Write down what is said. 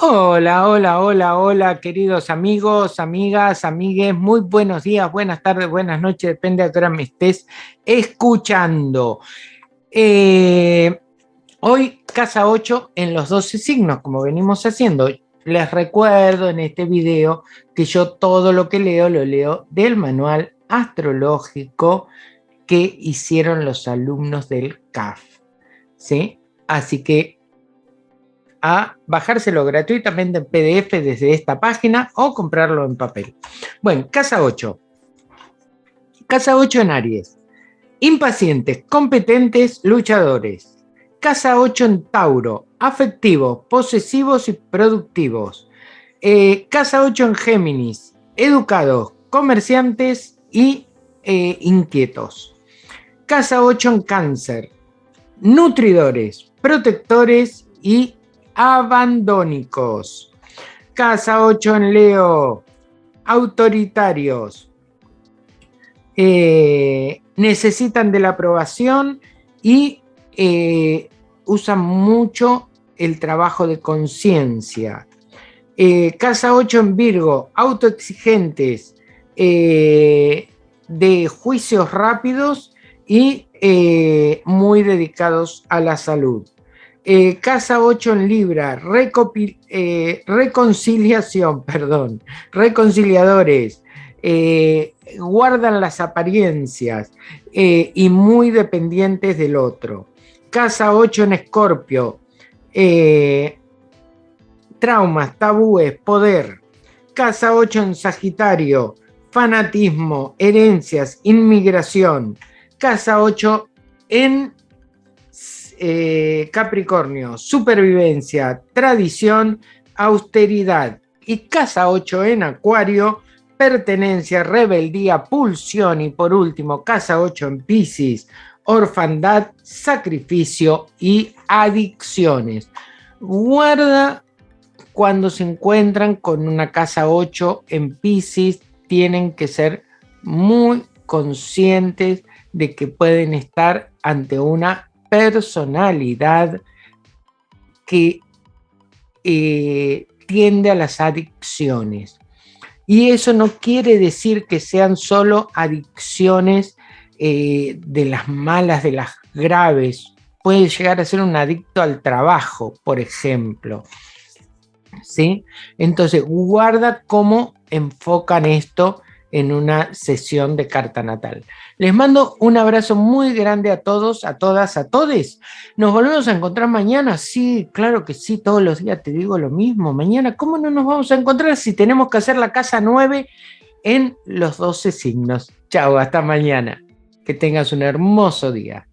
Hola, hola, hola, hola, queridos amigos, amigas, amigues, muy buenos días, buenas tardes, buenas noches, depende de qué hora me estés escuchando. Eh, hoy, casa 8 en los 12 signos, como venimos haciendo. Les recuerdo en este video que yo todo lo que leo, lo leo del manual astrológico que hicieron los alumnos del CAF. ¿Sí? Así que a bajárselo gratuitamente en PDF desde esta página o comprarlo en papel. Bueno, casa 8. Casa 8 en Aries. Impacientes, competentes, luchadores. Casa 8 en Tauro. Afectivos, posesivos y productivos. Eh, casa 8 en Géminis. Educados, comerciantes y eh, inquietos. Casa 8 en Cáncer. Nutridores, protectores y abandónicos. Casa 8 en Leo, autoritarios. Eh, necesitan de la aprobación y eh, usan mucho el trabajo de conciencia. Eh, casa 8 en Virgo, autoexigentes, de juicios rápidos y muy dedicados a la salud. Eh, casa 8 en Libra, eh, reconciliación, perdón, reconciliadores, eh, guardan las apariencias y muy dependientes del otro. Casa 8 en Escorpio, traumas, tabúes, poder. Casa 8 en Sagitario, fanatismo, herencias, inmigración. Casa 8 en eh, Capricornio, supervivencia, tradición, austeridad. Y casa 8 en Acuario, pertenencia, rebeldía, pulsión. Y por último, casa 8 en Pisces, orfandad, sacrificio y adicciones. Guarda cuando se encuentran con una casa 8 en Pisces, tienen que ser muy conscientes de que pueden estar ante una personalidad que eh, tiende a las adicciones. Y eso no quiere decir que sean solo adicciones eh, de las malas, de las graves. Puede llegar a ser un adicto al trabajo, por ejemplo. ¿Sí? Entonces, guarda cómo enfocan esto en una sesión de carta natal. Les mando un abrazo muy grande a todos, a todas, a todes. Nos volvemos a encontrar mañana. Sí, claro que sí, todos los días te digo lo mismo. Mañana, ¿cómo no nos vamos a encontrar si tenemos que hacer la casa 9 en los 12 signos? Chao, hasta mañana. Que tengas un hermoso día.